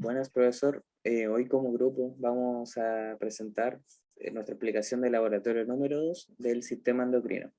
Buenas, profesor. Eh, hoy como grupo vamos a presentar eh, nuestra explicación del laboratorio número 2 del sistema endocrino.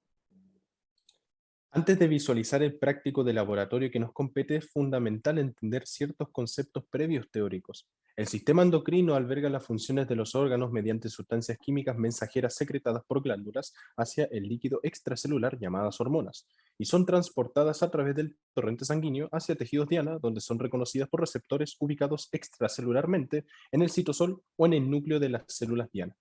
Antes de visualizar el práctico de laboratorio que nos compete, es fundamental entender ciertos conceptos previos teóricos. El sistema endocrino alberga las funciones de los órganos mediante sustancias químicas mensajeras secretadas por glándulas hacia el líquido extracelular llamadas hormonas, y son transportadas a través del torrente sanguíneo hacia tejidos diana, donde son reconocidas por receptores ubicados extracelularmente en el citosol o en el núcleo de las células diana.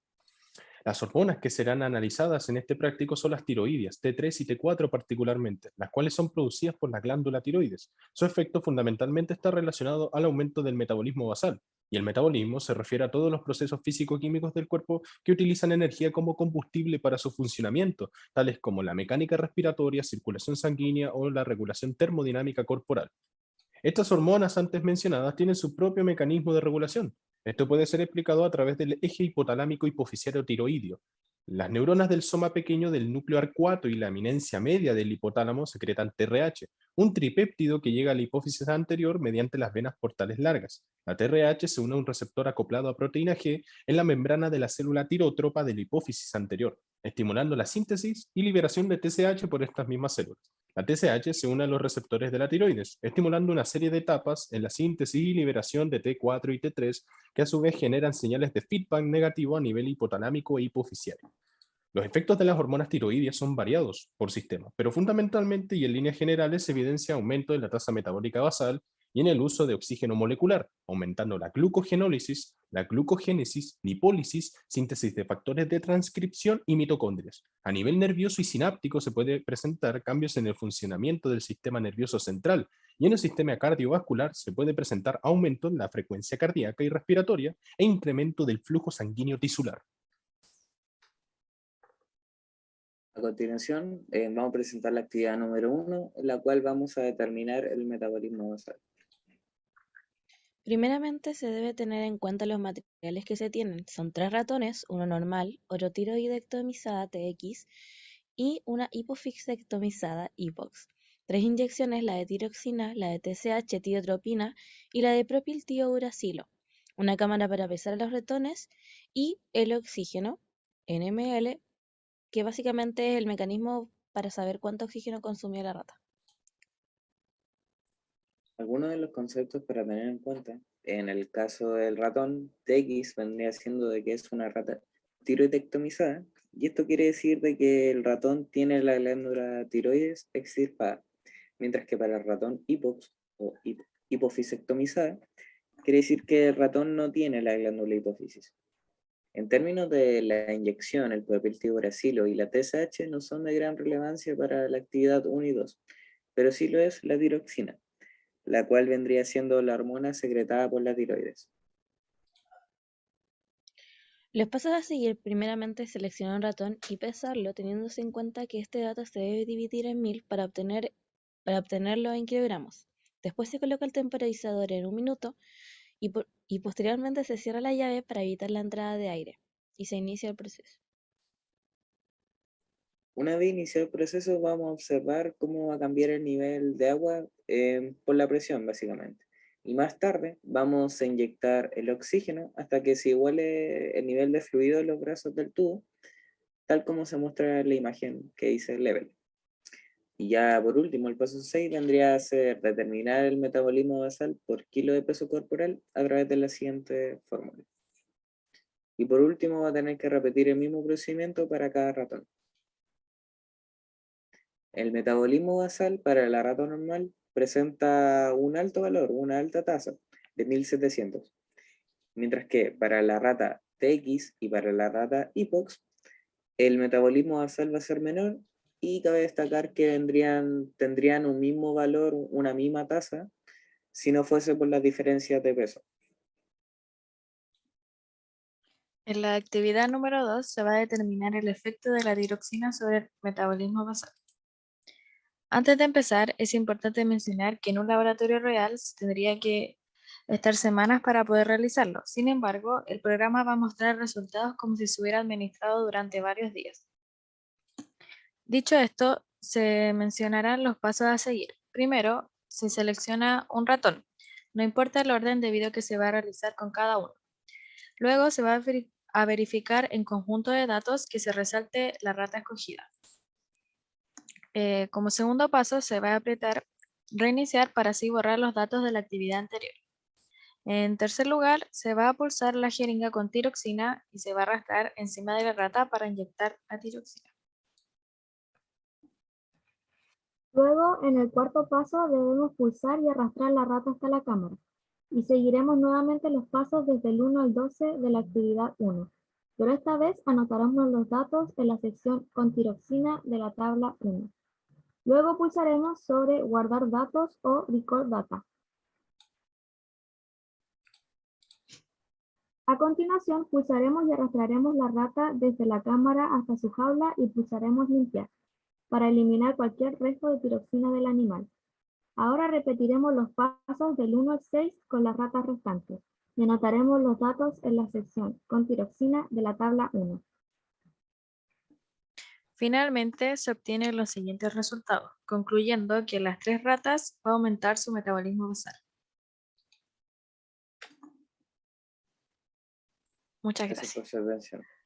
Las hormonas que serán analizadas en este práctico son las tiroides, T3 y T4 particularmente, las cuales son producidas por la glándula tiroides. Su efecto fundamentalmente está relacionado al aumento del metabolismo basal, y el metabolismo se refiere a todos los procesos físico-químicos del cuerpo que utilizan energía como combustible para su funcionamiento, tales como la mecánica respiratoria, circulación sanguínea o la regulación termodinámica corporal. Estas hormonas antes mencionadas tienen su propio mecanismo de regulación, esto puede ser explicado a través del eje hipotalámico hipofisiario tiroideo. Las neuronas del soma pequeño del núcleo arcuato y la eminencia media del hipotálamo secretan TRH, un tripéptido que llega a la hipófisis anterior mediante las venas portales largas. La TRH se une a un receptor acoplado a proteína G en la membrana de la célula tirotropa de la hipófisis anterior, estimulando la síntesis y liberación de TSH por estas mismas células. La TSH se une a los receptores de la tiroides, estimulando una serie de etapas en la síntesis y liberación de T4 y T3, que a su vez generan señales de feedback negativo a nivel hipotalámico e hipofisial. Los efectos de las hormonas tiroides son variados por sistema, pero fundamentalmente y en líneas generales se evidencia aumento de la tasa metabólica basal y en el uso de oxígeno molecular, aumentando la glucogenólisis, la glucogénesis, lipólisis, síntesis de factores de transcripción y mitocondrias. A nivel nervioso y sináptico se puede presentar cambios en el funcionamiento del sistema nervioso central, y en el sistema cardiovascular se puede presentar aumento en la frecuencia cardíaca y respiratoria e incremento del flujo sanguíneo tisular. A continuación, eh, vamos a presentar la actividad número uno, en la cual vamos a determinar el metabolismo basal. Primeramente se debe tener en cuenta los materiales que se tienen. Son tres ratones, uno normal, otro tiroidectomizada TX y una hipofixectomizada HIPOX. Tres inyecciones, la de tiroxina, la de TSH, tiotropina y la de propiltiouracilo. Una cámara para pesar a los ratones y el oxígeno, NML, que básicamente es el mecanismo para saber cuánto oxígeno consumió la rata. Algunos de los conceptos para tener en cuenta, en el caso del ratón, TX vendría siendo de que es una rata tiroidectomizada, y esto quiere decir de que el ratón tiene la glándula tiroides extirpada, mientras que para el ratón hipox o hipofisectomizada, quiere decir que el ratón no tiene la glándula hipófisis. En términos de la inyección, el propiltiuracilo y la TSH no son de gran relevancia para la actividad 1 y 2, pero sí lo es la tiroxina, la cual vendría siendo la hormona secretada por la tiroides. Los pasos a seguir primeramente seleccionar un ratón y pesarlo teniéndose en cuenta que este dato se debe dividir en mil para, obtener, para obtenerlo en kilogramos. Después se coloca el temporizador en un minuto y, y posteriormente se cierra la llave para evitar la entrada de aire y se inicia el proceso. Una vez iniciado el proceso vamos a observar cómo va a cambiar el nivel de agua eh, por la presión básicamente. Y más tarde vamos a inyectar el oxígeno hasta que se iguale el nivel de fluido en los brazos del tubo, tal como se muestra en la imagen que dice level. Y ya por último, el paso 6 vendría a ser determinar el metabolismo basal por kilo de peso corporal a través de la siguiente fórmula. Y por último va a tener que repetir el mismo procedimiento para cada ratón. El metabolismo basal para la rata normal presenta un alto valor, una alta tasa de 1700. Mientras que para la rata TX y para la rata HIPOX, el metabolismo basal va a ser menor y cabe destacar que tendrían un mismo valor, una misma tasa, si no fuese por las diferencias de peso. En la actividad número 2 se va a determinar el efecto de la tiroxina sobre el metabolismo basal. Antes de empezar, es importante mencionar que en un laboratorio real tendría que estar semanas para poder realizarlo. Sin embargo, el programa va a mostrar resultados como si se hubiera administrado durante varios días. Dicho esto, se mencionarán los pasos a seguir. Primero, se selecciona un ratón. No importa el orden debido que se va a realizar con cada uno. Luego se va a, a verificar en conjunto de datos que se resalte la rata escogida. Eh, como segundo paso se va a apretar reiniciar para así borrar los datos de la actividad anterior. En tercer lugar, se va a pulsar la jeringa con tiroxina y se va a arrastrar encima de la rata para inyectar la tiroxina. Luego, en el cuarto paso, debemos pulsar y arrastrar la rata hasta la cámara. Y seguiremos nuevamente los pasos desde el 1 al 12 de la actividad 1. Pero esta vez anotaremos los datos en la sección con tiroxina de la tabla 1. Luego pulsaremos sobre guardar datos o record data. A continuación, pulsaremos y arrastraremos la rata desde la cámara hasta su jaula y pulsaremos limpiar para eliminar cualquier resto de tiroxina del animal. Ahora repetiremos los pasos del 1 al 6 con las ratas restantes y anotaremos los datos en la sección con tiroxina de la tabla 1. Finalmente, se obtienen los siguientes resultados, concluyendo que las tres ratas va a aumentar su metabolismo basal. Muchas Gracias